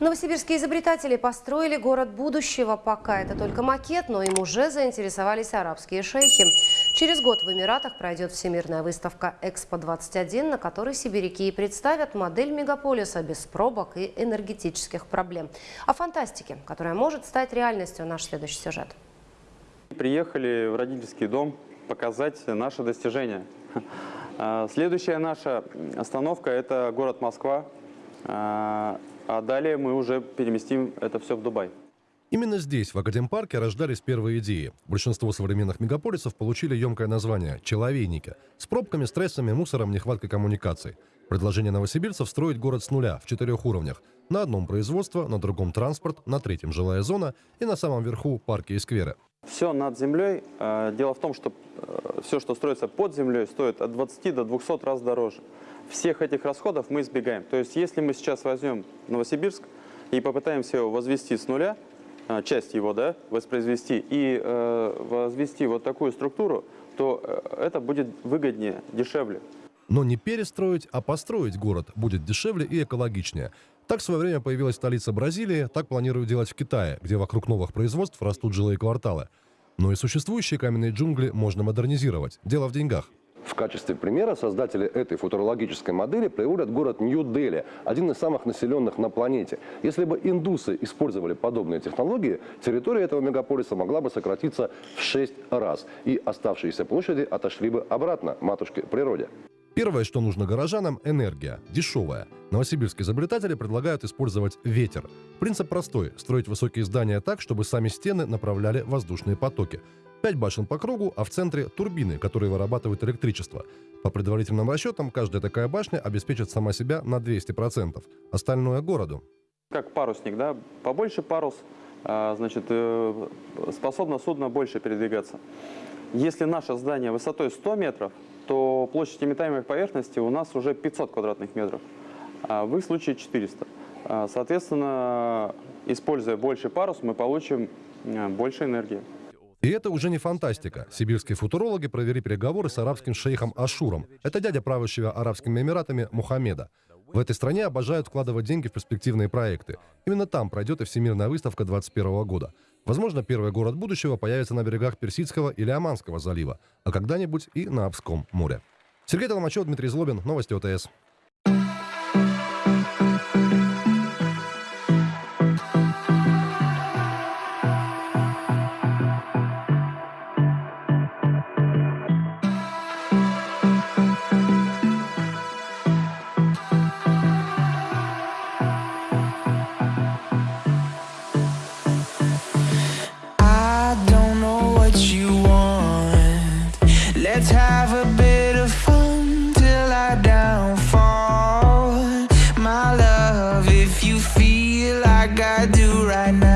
Новосибирские изобретатели построили город будущего. Пока это только макет, но им уже заинтересовались арабские шейхи. Через год в Эмиратах пройдет всемирная выставка «Экспо-21», на которой сибиряки и представят модель мегаполиса без пробок и энергетических проблем. О фантастике, которая может стать реальностью, наш следующий сюжет. Приехали в родительский дом показать наши достижения. Следующая наша остановка – это город Москва. А, далее мы уже переместим это все в Дубай. Именно здесь, в Академпарке, рождались первые идеи. Большинство современных мегаполисов получили емкое название – «человейники» с пробками, стрессами, мусором, нехваткой коммуникаций. Предложение новосибирцев строить город с нуля в четырех уровнях. На одном производство, на другом транспорт, на третьем жилая зона и на самом верху парки и скверы. Все над землей. Э, дело в том, что э, все, что строится под землей, стоит от 20 до 200 раз дороже. Всех этих расходов мы избегаем. То есть, если мы сейчас возьмем Новосибирск и попытаемся его возвести с нуля, э, часть его да, воспроизвести и э, возвести вот такую структуру, то это будет выгоднее, дешевле. Но не перестроить, а построить город будет дешевле и экологичнее. Так в свое время появилась столица Бразилии, так планируют делать в Китае, где вокруг новых производств растут жилые кварталы. Но и существующие каменные джунгли можно модернизировать. Дело в деньгах. В качестве примера создатели этой футурологической модели приводят город Нью-Дели, один из самых населенных на планете. Если бы индусы использовали подобные технологии, территория этого мегаполиса могла бы сократиться в 6 раз, и оставшиеся площади отошли бы обратно матушке природе. Первое, что нужно горожанам – энергия, дешевая. Новосибирские изобретатели предлагают использовать ветер. Принцип простой – строить высокие здания так, чтобы сами стены направляли воздушные потоки. Пять башен по кругу, а в центре – турбины, которые вырабатывают электричество. По предварительным расчетам, каждая такая башня обеспечит сама себя на 200%. Остальное – городу. Как парусник, да? Побольше парус, а, значит, э, способно судно больше передвигаться. Если наше здание высотой 100 метров, то площадь имитаемой поверхности у нас уже 500 квадратных метров, а в их случае 400. А, соответственно, используя больше парус, мы получим а, больше энергии. И это уже не фантастика. Сибирские футурологи провели переговоры с арабским шейхом Ашуром. Это дядя правящего Арабскими Эмиратами Мухаммеда. В этой стране обожают вкладывать деньги в перспективные проекты. Именно там пройдет и Всемирная выставка 2021 года. Возможно, первый город будущего появится на берегах Персидского или Оманского залива, а когда-нибудь и на Обском море. Сергей Толмачев, Дмитрий Злобин, Новости ОТС. Have a bit of fun till I downfall. My love, if you feel like I do right now